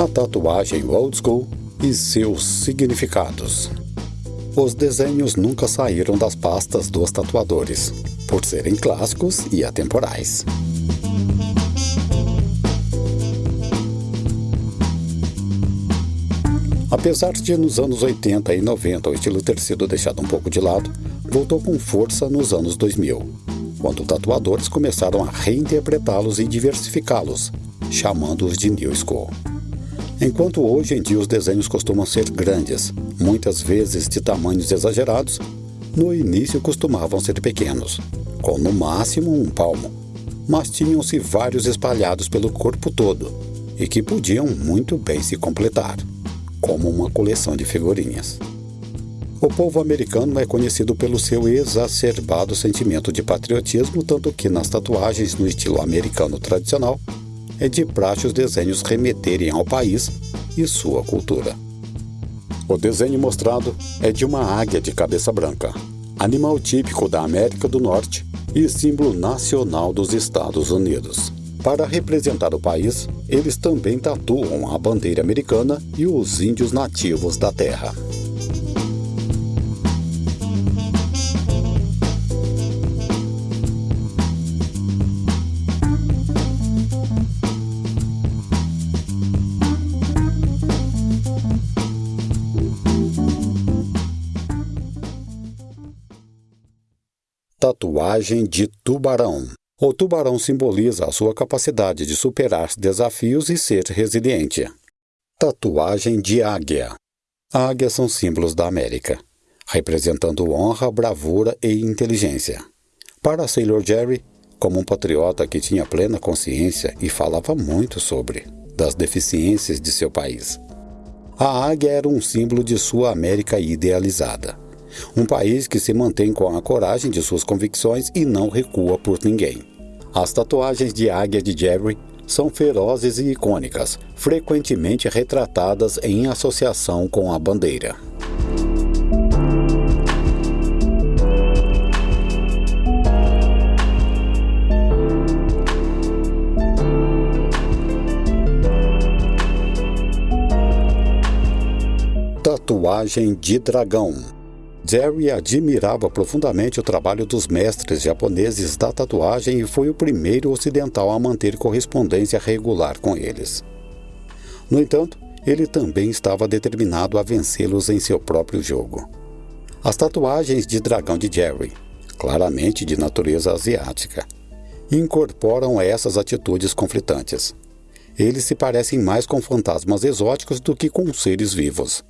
A tatuagem old school e seus significados. Os desenhos nunca saíram das pastas dos tatuadores, por serem clássicos e atemporais. Apesar de nos anos 80 e 90 o estilo ter sido deixado um pouco de lado, voltou com força nos anos 2000, quando tatuadores começaram a reinterpretá-los e diversificá-los, chamando-os de New School. Enquanto hoje em dia os desenhos costumam ser grandes, muitas vezes de tamanhos exagerados, no início costumavam ser pequenos, com no máximo um palmo, mas tinham-se vários espalhados pelo corpo todo e que podiam muito bem se completar como uma coleção de figurinhas. O povo americano é conhecido pelo seu exacerbado sentimento de patriotismo, tanto que nas tatuagens no estilo americano tradicional é de praxe os desenhos remeterem ao país e sua cultura. O desenho mostrado é de uma águia de cabeça branca, animal típico da América do Norte e símbolo nacional dos Estados Unidos. Para representar o país, eles também tatuam a bandeira americana e os índios nativos da terra. Tatuagem de tubarão o tubarão simboliza a sua capacidade de superar desafios e ser resiliente. Tatuagem de águia. Águias são símbolos da América, representando honra, bravura e inteligência. Para Sailor Jerry, como um patriota que tinha plena consciência e falava muito sobre das deficiências de seu país. A águia era um símbolo de sua América idealizada. Um país que se mantém com a coragem de suas convicções e não recua por ninguém. As tatuagens de águia de Jerry são ferozes e icônicas, frequentemente retratadas em associação com a bandeira. Tatuagem de dragão Jerry admirava profundamente o trabalho dos mestres japoneses da tatuagem e foi o primeiro ocidental a manter correspondência regular com eles. No entanto, ele também estava determinado a vencê-los em seu próprio jogo. As tatuagens de dragão de Jerry, claramente de natureza asiática, incorporam essas atitudes conflitantes. Eles se parecem mais com fantasmas exóticos do que com seres vivos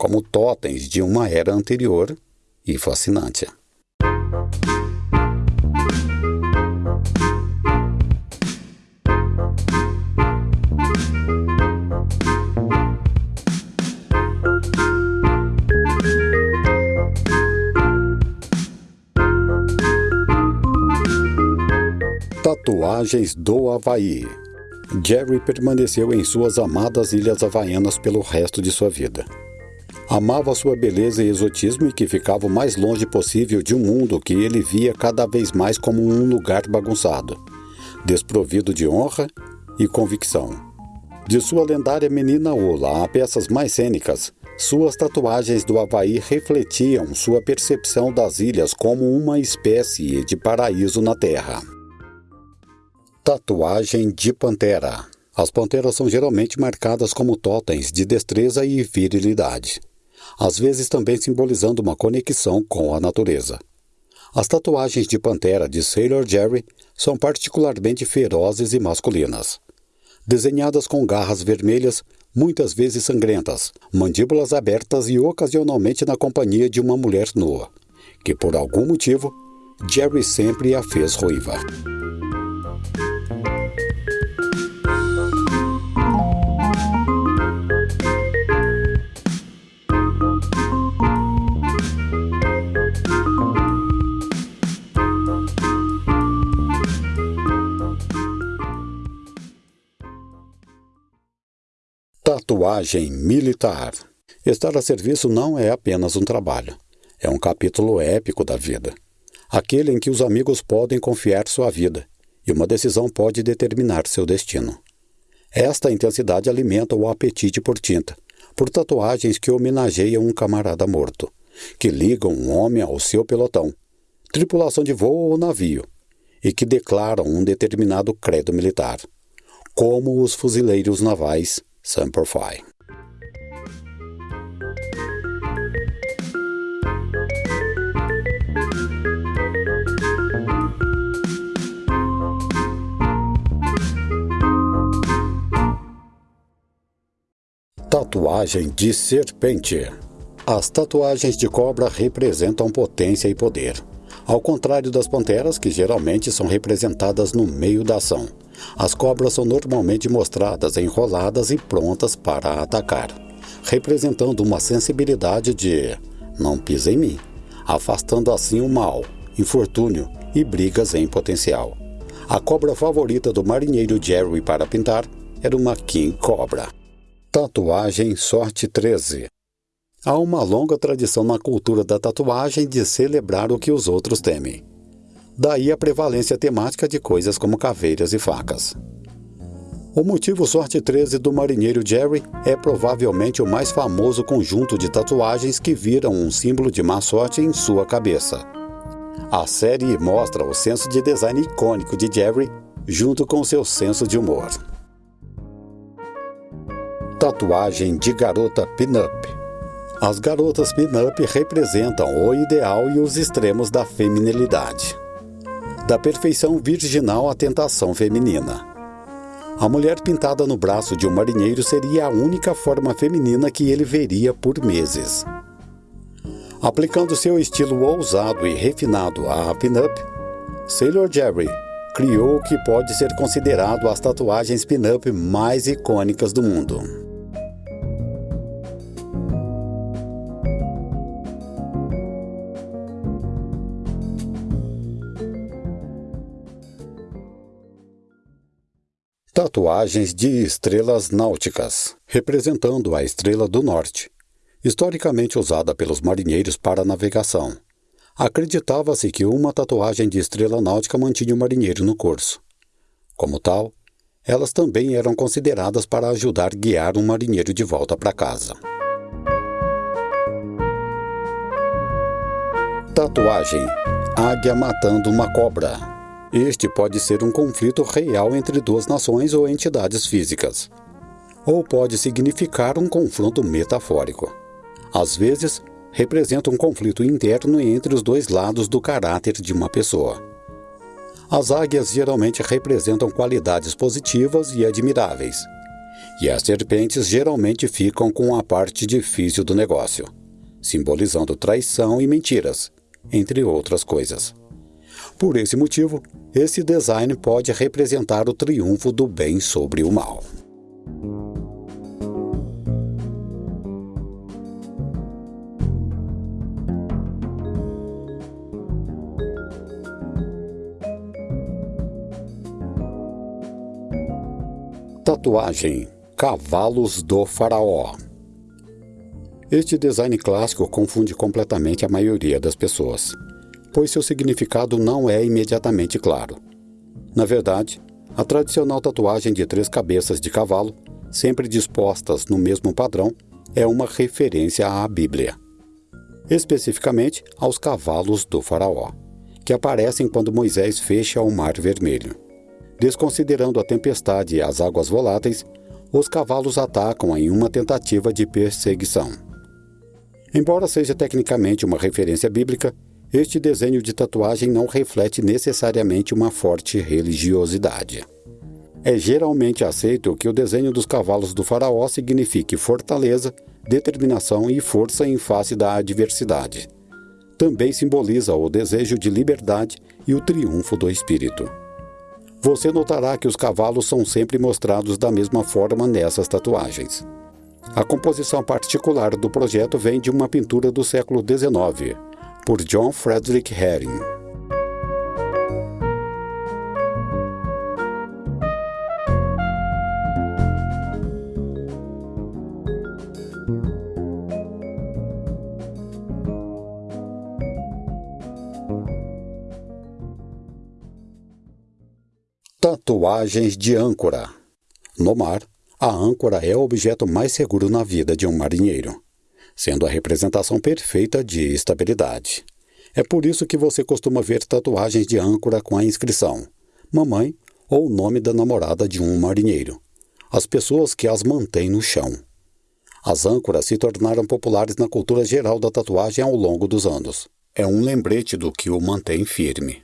como totens de uma era anterior e fascinante. Tatuagens do Havaí Jerry permaneceu em suas amadas ilhas havaianas pelo resto de sua vida. Amava sua beleza e exotismo e que ficava o mais longe possível de um mundo que ele via cada vez mais como um lugar bagunçado, desprovido de honra e convicção. De sua lendária menina Ola a peças mais cênicas, suas tatuagens do Havaí refletiam sua percepção das ilhas como uma espécie de paraíso na Terra. Tatuagem de Pantera As panteras são geralmente marcadas como totens de destreza e virilidade às vezes também simbolizando uma conexão com a natureza. As tatuagens de pantera de Sailor Jerry são particularmente ferozes e masculinas. Desenhadas com garras vermelhas, muitas vezes sangrentas, mandíbulas abertas e ocasionalmente na companhia de uma mulher nua, que por algum motivo Jerry sempre a fez ruiva. Tatuagem militar. Estar a serviço não é apenas um trabalho. É um capítulo épico da vida. Aquele em que os amigos podem confiar sua vida e uma decisão pode determinar seu destino. Esta intensidade alimenta o apetite por tinta, por tatuagens que homenageiam um camarada morto, que ligam um homem ao seu pelotão, tripulação de voo ou navio, e que declaram um determinado credo militar, como os fuzileiros navais Semper. Tatuagem de serpente. As tatuagens de cobra representam potência e poder. Ao contrário das panteras, que geralmente são representadas no meio da ação, as cobras são normalmente mostradas enroladas e prontas para atacar, representando uma sensibilidade de não pisa em mim, afastando assim o mal, infortúnio e brigas em potencial. A cobra favorita do marinheiro Jerry para pintar era uma King Cobra. Tatuagem Sorte 13 Há uma longa tradição na cultura da tatuagem de celebrar o que os outros temem. Daí a prevalência temática de coisas como caveiras e facas. O motivo Sorte 13 do marinheiro Jerry é provavelmente o mais famoso conjunto de tatuagens que viram um símbolo de má sorte em sua cabeça. A série mostra o senso de design icônico de Jerry junto com seu senso de humor. Tatuagem de garota pin-up. As garotas pin-up representam o ideal e os extremos da feminilidade. Da perfeição virginal à tentação feminina. A mulher pintada no braço de um marinheiro seria a única forma feminina que ele veria por meses. Aplicando seu estilo ousado e refinado à pin-up, Sailor Jerry criou o que pode ser considerado as tatuagens pin-up mais icônicas do mundo. Tatuagens de estrelas náuticas, representando a estrela do norte, historicamente usada pelos marinheiros para navegação. Acreditava-se que uma tatuagem de estrela náutica mantinha o marinheiro no curso. Como tal, elas também eram consideradas para ajudar a guiar um marinheiro de volta para casa. Tatuagem: Águia matando uma cobra. Este pode ser um conflito real entre duas nações ou entidades físicas. Ou pode significar um confronto metafórico. Às vezes, representa um conflito interno entre os dois lados do caráter de uma pessoa. As águias geralmente representam qualidades positivas e admiráveis, e as serpentes geralmente ficam com a parte difícil do negócio, simbolizando traição e mentiras, entre outras coisas. Por esse motivo, esse design pode representar o triunfo do bem sobre o mal. Tatuagem Cavalos do Faraó Este design clássico confunde completamente a maioria das pessoas pois seu significado não é imediatamente claro. Na verdade, a tradicional tatuagem de três cabeças de cavalo, sempre dispostas no mesmo padrão, é uma referência à Bíblia. Especificamente aos cavalos do Faraó, que aparecem quando Moisés fecha o Mar Vermelho. Desconsiderando a tempestade e as águas voláteis, os cavalos atacam em uma tentativa de perseguição. Embora seja tecnicamente uma referência bíblica, este desenho de tatuagem não reflete necessariamente uma forte religiosidade. É geralmente aceito que o desenho dos cavalos do faraó signifique fortaleza, determinação e força em face da adversidade. Também simboliza o desejo de liberdade e o triunfo do espírito. Você notará que os cavalos são sempre mostrados da mesma forma nessas tatuagens. A composição particular do projeto vem de uma pintura do século XIX, por John Frederick Herring. Tatuagens de âncora. No mar, a âncora é o objeto mais seguro na vida de um marinheiro, sendo a representação perfeita de estabilidade. É por isso que você costuma ver tatuagens de âncora com a inscrição Mamãe ou o nome da namorada de um marinheiro. As pessoas que as mantêm no chão. As âncoras se tornaram populares na cultura geral da tatuagem ao longo dos anos. É um lembrete do que o mantém firme.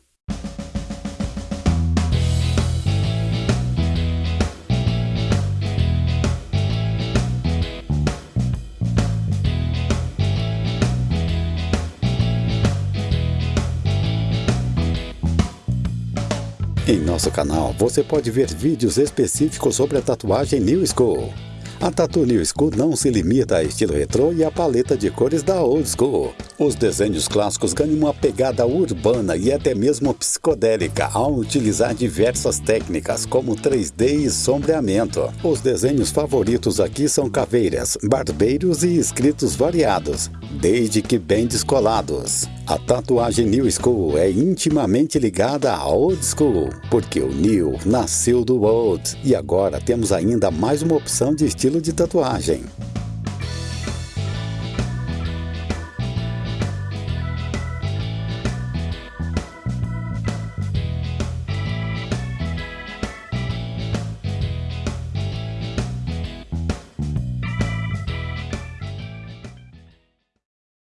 Em nosso canal você pode ver vídeos específicos sobre a tatuagem New School. A Tattoo New School não se limita a estilo retrô e a paleta de cores da Old School. Os desenhos clássicos ganham uma pegada urbana e até mesmo psicodélica ao utilizar diversas técnicas como 3D e sombreamento. Os desenhos favoritos aqui são caveiras, barbeiros e escritos variados, desde que bem descolados. A tatuagem New School é intimamente ligada à Old School, porque o New nasceu do Old e agora temos ainda mais uma opção de estilo de tatuagem.